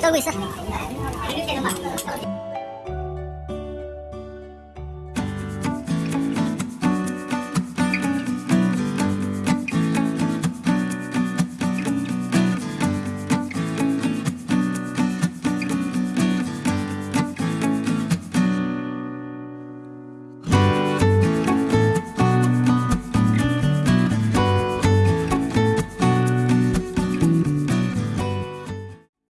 这个贵是。